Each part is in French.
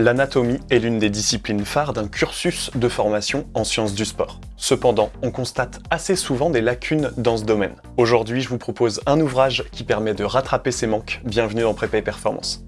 L'anatomie est l'une des disciplines phares d'un cursus de formation en sciences du sport. Cependant, on constate assez souvent des lacunes dans ce domaine. Aujourd'hui, je vous propose un ouvrage qui permet de rattraper ces manques. Bienvenue dans Prépa et Performance.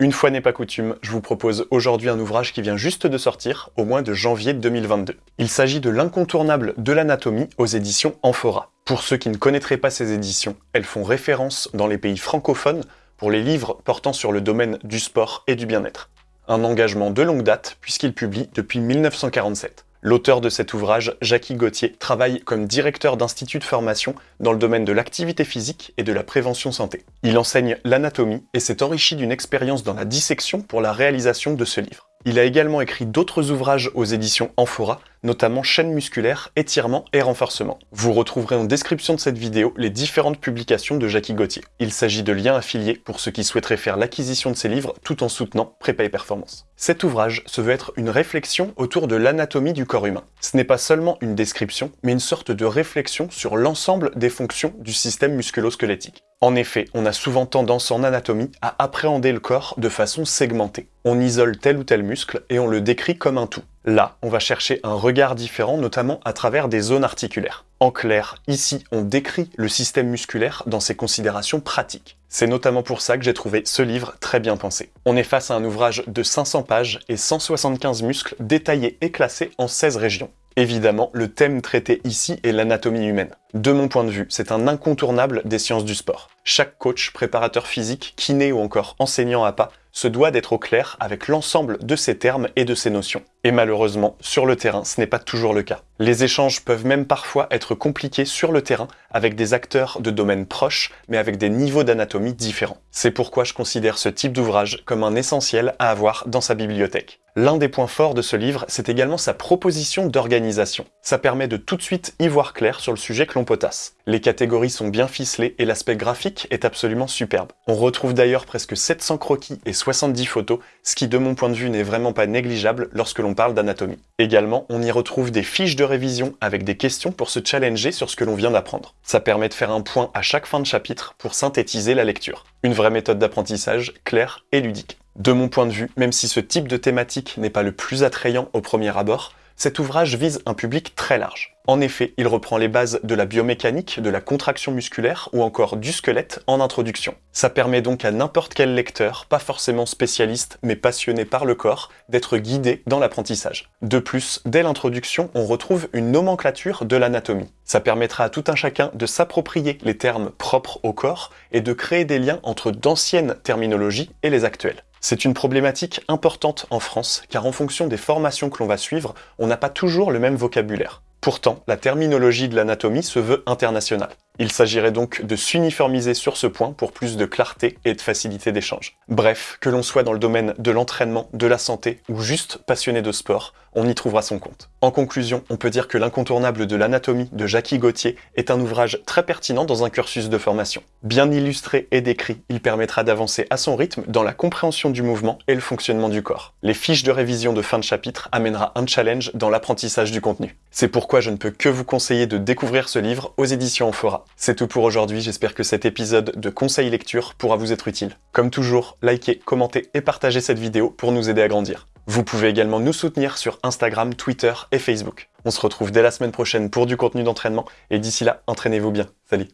Une fois n'est pas coutume, je vous propose aujourd'hui un ouvrage qui vient juste de sortir, au mois de janvier 2022. Il s'agit de l'incontournable de l'anatomie aux éditions Amphora. Pour ceux qui ne connaîtraient pas ces éditions, elles font référence dans les pays francophones pour les livres portant sur le domaine du sport et du bien-être. Un engagement de longue date puisqu'il publie depuis 1947. L'auteur de cet ouvrage, Jackie Gauthier, travaille comme directeur d'institut de formation dans le domaine de l'activité physique et de la prévention santé. Il enseigne l'anatomie et s'est enrichi d'une expérience dans la dissection pour la réalisation de ce livre. Il a également écrit d'autres ouvrages aux éditions Amphora, notamment chaîne musculaire, étirement et renforcement. Vous retrouverez en description de cette vidéo les différentes publications de Jackie Gauthier. Il s'agit de liens affiliés pour ceux qui souhaiteraient faire l'acquisition de ces livres tout en soutenant Prépa et Performance. Cet ouvrage se veut être une réflexion autour de l'anatomie du corps humain. Ce n'est pas seulement une description, mais une sorte de réflexion sur l'ensemble des fonctions du système musculo-squelettique. En effet, on a souvent tendance en anatomie à appréhender le corps de façon segmentée. On isole tel ou tel muscle et on le décrit comme un tout. Là, on va chercher un regard différent, notamment à travers des zones articulaires. En clair, ici, on décrit le système musculaire dans ses considérations pratiques. C'est notamment pour ça que j'ai trouvé ce livre très bien pensé. On est face à un ouvrage de 500 pages et 175 muscles détaillés et classés en 16 régions. Évidemment, le thème traité ici est l'anatomie humaine. De mon point de vue, c'est un incontournable des sciences du sport. Chaque coach, préparateur physique, kiné ou encore enseignant à pas se doit d'être au clair avec l'ensemble de ces termes et de ces notions. Et malheureusement, sur le terrain, ce n'est pas toujours le cas. Les échanges peuvent même parfois être compliqués sur le terrain avec des acteurs de domaines proches, mais avec des niveaux d'anatomie différents. C'est pourquoi je considère ce type d'ouvrage comme un essentiel à avoir dans sa bibliothèque. L'un des points forts de ce livre, c'est également sa proposition d'organisation. Ça permet de tout de suite y voir clair sur le sujet que l'on potasse. Les catégories sont bien ficelées et l'aspect graphique est absolument superbe. On retrouve d'ailleurs presque 700 croquis et 70 photos, ce qui de mon point de vue n'est vraiment pas négligeable lorsque l'on parle d'anatomie. Également, on y retrouve des fiches de révision avec des questions pour se challenger sur ce que l'on vient d'apprendre. Ça permet de faire un point à chaque fin de chapitre pour synthétiser la lecture. Une vraie méthode d'apprentissage claire et ludique. De mon point de vue, même si ce type de thématique n'est pas le plus attrayant au premier abord, cet ouvrage vise un public très large. En effet, il reprend les bases de la biomécanique, de la contraction musculaire ou encore du squelette en introduction. Ça permet donc à n'importe quel lecteur, pas forcément spécialiste mais passionné par le corps, d'être guidé dans l'apprentissage. De plus, dès l'introduction, on retrouve une nomenclature de l'anatomie. Ça permettra à tout un chacun de s'approprier les termes propres au corps et de créer des liens entre d'anciennes terminologies et les actuelles. C'est une problématique importante en France, car en fonction des formations que l'on va suivre, on n'a pas toujours le même vocabulaire. Pourtant, la terminologie de l'anatomie se veut internationale. Il s'agirait donc de s'uniformiser sur ce point pour plus de clarté et de facilité d'échange. Bref, que l'on soit dans le domaine de l'entraînement, de la santé ou juste passionné de sport, on y trouvera son compte. En conclusion, on peut dire que l'incontournable de l'anatomie de Jackie Gauthier est un ouvrage très pertinent dans un cursus de formation. Bien illustré et décrit, il permettra d'avancer à son rythme dans la compréhension du mouvement et le fonctionnement du corps. Les fiches de révision de fin de chapitre amènera un challenge dans l'apprentissage du contenu. C'est pourquoi je ne peux que vous conseiller de découvrir ce livre aux éditions Amphora. C'est tout pour aujourd'hui, j'espère que cet épisode de conseil lecture pourra vous être utile. Comme toujours, likez, commentez et partagez cette vidéo pour nous aider à grandir. Vous pouvez également nous soutenir sur Instagram, Twitter et Facebook. On se retrouve dès la semaine prochaine pour du contenu d'entraînement, et d'ici là, entraînez-vous bien. Salut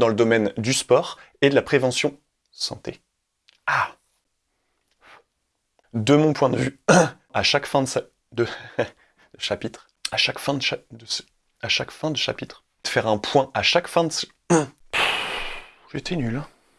dans le domaine du sport et de la prévention santé. Ah De mon point de vue, à chaque fin de, chapitre, à chaque fin de, de, à chaque fin de chapitre, de faire un point à chaque fin de... J'étais nul. Hein.